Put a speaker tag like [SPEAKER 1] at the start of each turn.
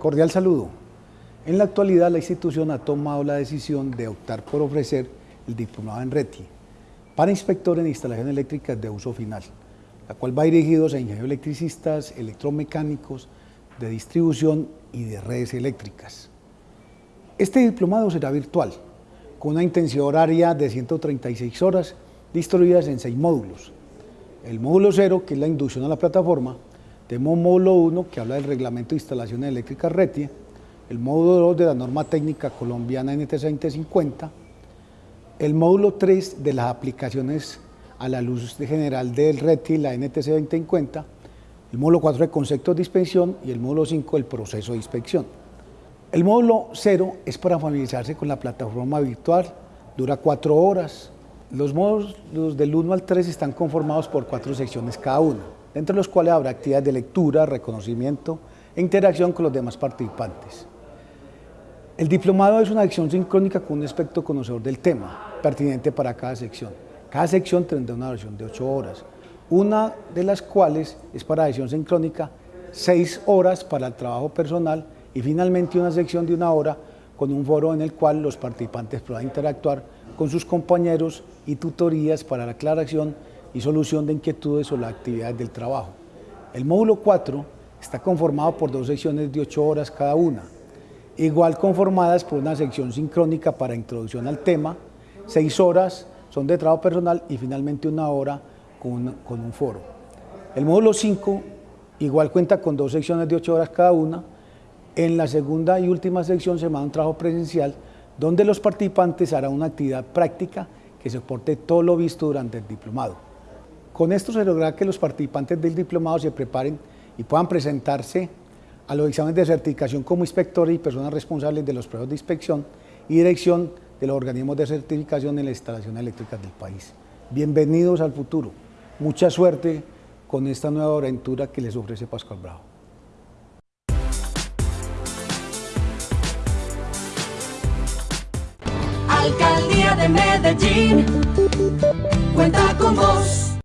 [SPEAKER 1] Cordial saludo. En la actualidad la institución ha tomado la decisión de optar por ofrecer el diplomado en RETI para inspectores en instalaciones eléctricas de uso final, la cual va dirigido a ingenieros electricistas, electromecánicos, de distribución y de redes eléctricas. Este diplomado será virtual, con una intensidad horaria de 136 horas distribuidas en seis módulos. El módulo 0, que es la inducción a la plataforma, tenemos módulo 1 que habla del reglamento de instalaciones eléctricas RETI, el módulo 2 de la norma técnica colombiana NTC 2050, el módulo 3 de las aplicaciones a la luz general del RETI, la NTC 2050, el módulo 4 de conceptos de inspección y el módulo 5 del proceso de inspección. El módulo 0 es para familiarizarse con la plataforma virtual, dura 4 horas. Los módulos del 1 al 3 están conformados por cuatro secciones cada uno entre los cuales habrá actividades de lectura, reconocimiento e interacción con los demás participantes. El diplomado es una acción sincrónica con un aspecto conocedor del tema, pertinente para cada sección. Cada sección tendrá una versión de 8 horas, una de las cuales es para acción sincrónica, 6 horas para el trabajo personal y finalmente una sección de una hora con un foro en el cual los participantes puedan interactuar con sus compañeros y tutorías para la aclaración y solución de inquietudes o las actividades del trabajo. El módulo 4 está conformado por dos secciones de 8 horas cada una, igual conformadas por una sección sincrónica para introducción al tema, 6 horas son de trabajo personal y finalmente una hora con, un foro. El módulo 5 igual cuenta con dos secciones de 8 horas cada una, en la segunda y última sección se manda un trabajo presencial donde los participantes harán una actividad práctica que soporte todo lo visto durante el diplomado. Con esto se logra que los participantes del diplomado se preparen y puedan presentarse a los exámenes de certificación como inspectores y personas responsables de los procesos de inspección y dirección de los organismos de certificación en las instalaciones eléctricas del país. Bienvenidos al futuro. Mucha suerte con esta nueva aventura que les ofrece Pascual Bravo.
[SPEAKER 2] Alcaldía de Medellín, cuenta con vos.